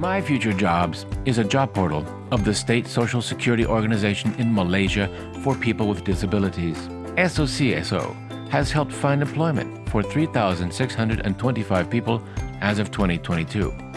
My Future Jobs is a job portal of the State Social Security Organization in Malaysia for people with disabilities. SOCSO has helped find employment for 3,625 people as of 2022.